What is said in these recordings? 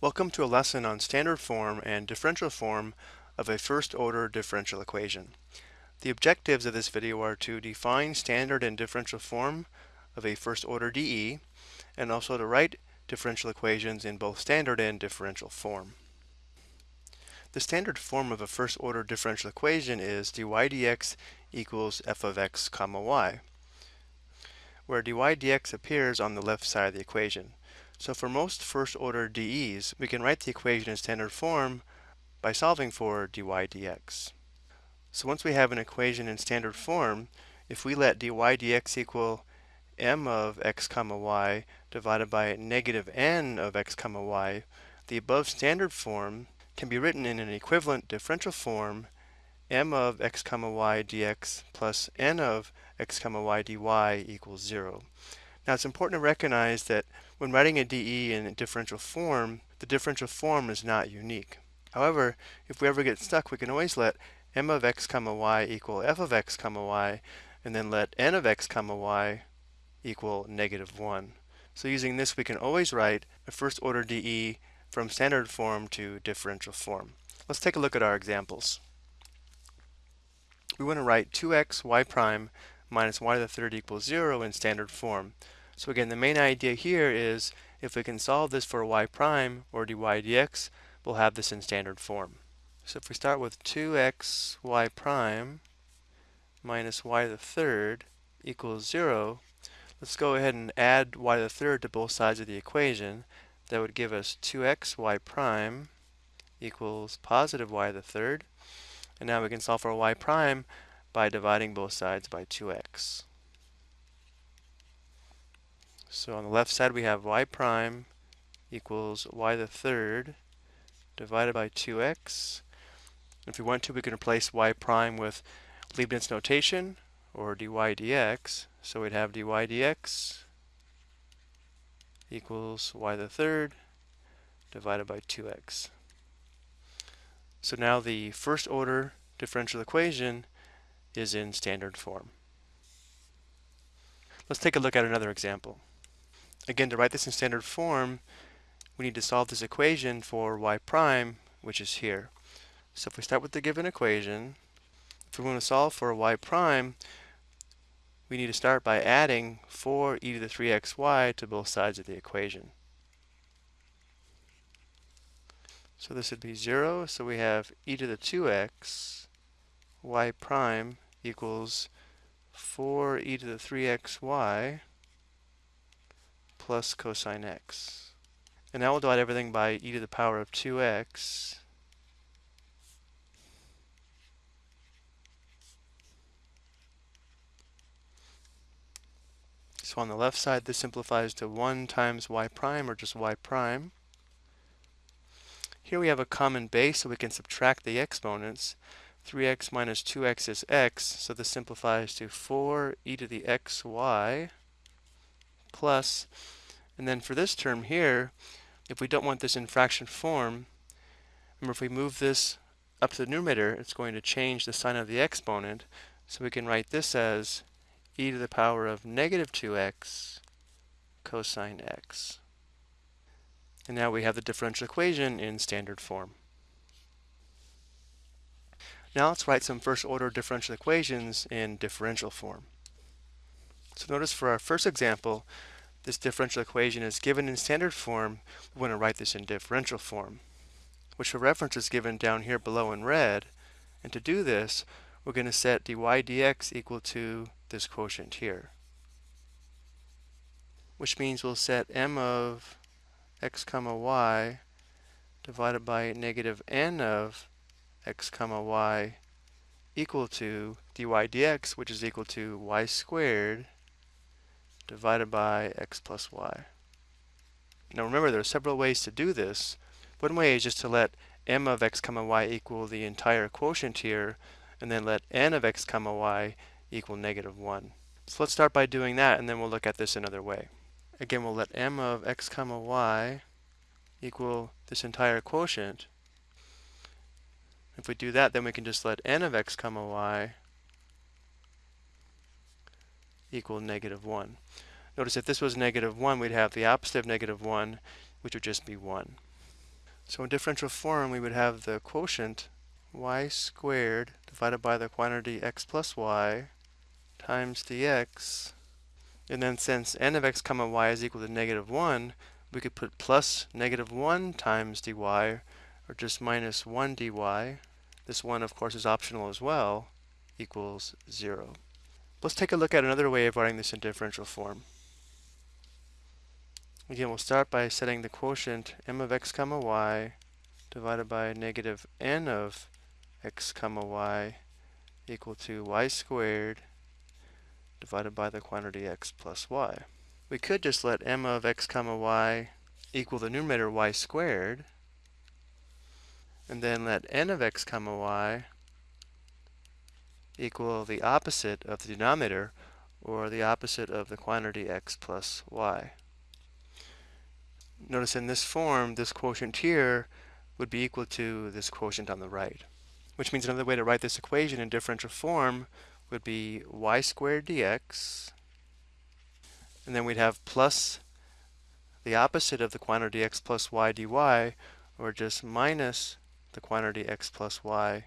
Welcome to a lesson on standard form and differential form of a first order differential equation. The objectives of this video are to define standard and differential form of a first order DE and also to write differential equations in both standard and differential form. The standard form of a first order differential equation is dy dx equals f of x comma y, where dy dx appears on the left side of the equation. So for most first order DEs, we can write the equation in standard form by solving for dy dx. So once we have an equation in standard form, if we let dy dx equal m of x comma y divided by negative n of x comma y, the above standard form can be written in an equivalent differential form m of x comma y dx plus n of x comma y dy equals 0. Now it's important to recognize that when writing a DE in a differential form, the differential form is not unique. However, if we ever get stuck, we can always let m of x comma y equal f of x comma y, and then let n of x comma y equal negative 1. So using this, we can always write a first order DE from standard form to differential form. Let's take a look at our examples. We want to write 2x y prime minus y to the third equals 0 in standard form. So again, the main idea here is if we can solve this for y prime or dy dx, we'll have this in standard form. So if we start with 2x y prime minus y to the third equals 0, let's go ahead and add y to the third to both sides of the equation. That would give us 2x y prime equals positive y to the third. And now we can solve for y prime by dividing both sides by 2x. So on the left side we have y prime equals y the third divided by 2x. If we want to, we can replace y prime with Leibniz notation or dy dx. So we'd have dy dx equals y the third divided by 2x. So now the first order differential equation is in standard form. Let's take a look at another example. Again, to write this in standard form, we need to solve this equation for y prime, which is here. So if we start with the given equation, if we want to solve for y prime, we need to start by adding 4 e to the 3xy to both sides of the equation. So this would be 0, so we have e to the 2x y prime equals 4 e to the 3xy plus cosine x. And now we'll divide everything by e to the power of 2x. So on the left side, this simplifies to 1 times y prime, or just y prime. Here we have a common base, so we can subtract the exponents. 3x minus 2x is x, so this simplifies to 4 e to the xy plus and then for this term here, if we don't want this in fraction form, remember if we move this up to the numerator, it's going to change the sign of the exponent. So we can write this as e to the power of negative 2x cosine x. And now we have the differential equation in standard form. Now let's write some first order differential equations in differential form. So notice for our first example, this differential equation is given in standard form, we want to write this in differential form, which for reference is given down here below in red. And to do this, we're going to set dy dx equal to this quotient here, which means we'll set m of x comma y divided by negative n of x comma y equal to dy dx, which is equal to y squared divided by x plus y. Now remember there are several ways to do this. One way is just to let m of x comma y equal the entire quotient here and then let n of x comma y equal negative 1. So let's start by doing that and then we'll look at this another way. Again we'll let m of x comma y equal this entire quotient. If we do that then we can just let n of x comma y equal negative 1. Notice if this was negative 1, we'd have the opposite of negative 1, which would just be 1. So in differential form, we would have the quotient y squared divided by the quantity x plus y times dx. And then since n of x comma y is equal to negative 1, we could put plus negative 1 times dy, or just minus 1 dy. This 1, of course, is optional as well, equals 0. Let's take a look at another way of writing this in differential form. Again, we'll start by setting the quotient m of x comma y divided by negative n of x comma y equal to y squared divided by the quantity x plus y. We could just let m of x comma y equal the numerator y squared and then let n of x comma y equal the opposite of the denominator or the opposite of the quantity x plus y. Notice in this form, this quotient here would be equal to this quotient on the right. Which means another way to write this equation in differential form would be y squared dx. And then we'd have plus the opposite of the quantity x plus y dy, or just minus the quantity x plus y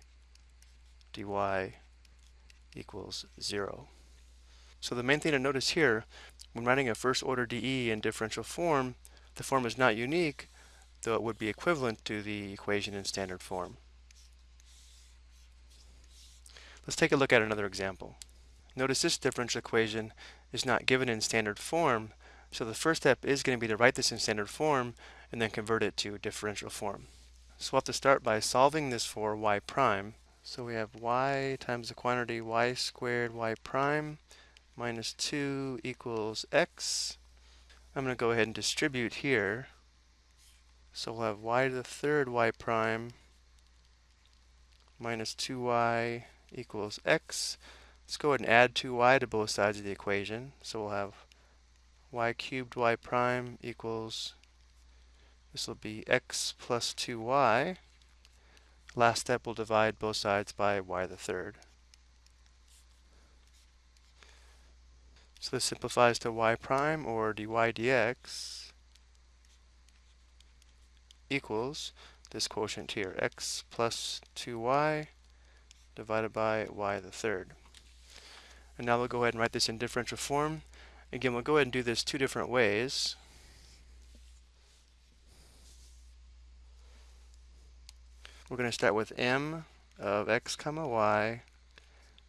dy equals 0. So the main thing to notice here, when writing a first order DE in differential form, the form is not unique, though it would be equivalent to the equation in standard form. Let's take a look at another example. Notice this differential equation is not given in standard form, so the first step is going to be to write this in standard form and then convert it to differential form. So we'll have to start by solving this for y prime. So we have y times the quantity y squared y prime minus 2 equals x. I'm going to go ahead and distribute here. So we'll have y to the third y prime minus 2y equals x. Let's go ahead and add 2y to both sides of the equation. So we'll have y cubed y prime equals, this will be x plus 2y. Last step, we'll divide both sides by y the third. So this simplifies to y prime or dy dx equals this quotient here, x plus 2y divided by y the third. And now we'll go ahead and write this in differential form. Again, we'll go ahead and do this two different ways. We're going to start with m of x comma y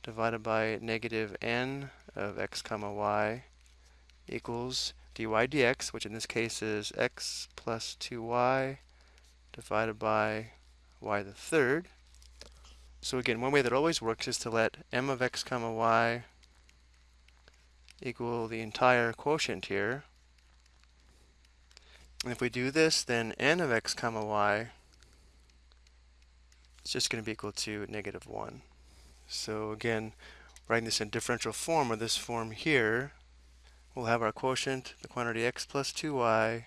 divided by negative n of x comma y equals dy dx, which in this case is x plus 2y divided by y the third. So again, one way that always works is to let m of x comma y equal the entire quotient here. And if we do this, then n of x comma y is just going to be equal to negative 1. So again, writing this in differential form, or this form here, we'll have our quotient, the quantity x plus 2y,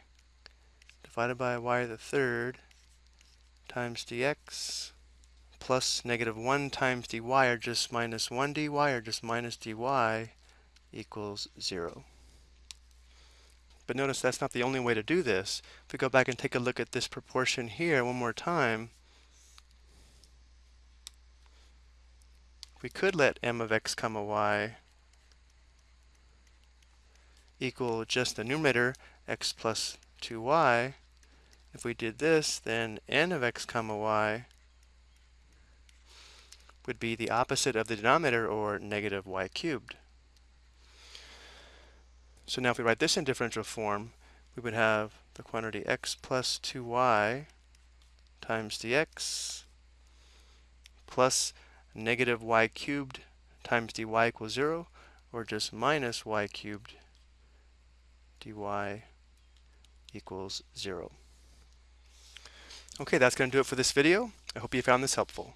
divided by y to the third, times dx, plus negative 1 times dy, or just minus 1 dy, or just minus dy, equals 0. But notice that's not the only way to do this. If we go back and take a look at this proportion here one more time, we could let m of x comma y equal just the numerator x plus 2y. If we did this, then n of x comma y would be the opposite of the denominator, or negative y cubed. So now if we write this in differential form, we would have the quantity x plus 2y times dx plus negative y cubed times dy equals 0, or just minus y cubed dy equals 0. Okay, that's going to do it for this video. I hope you found this helpful.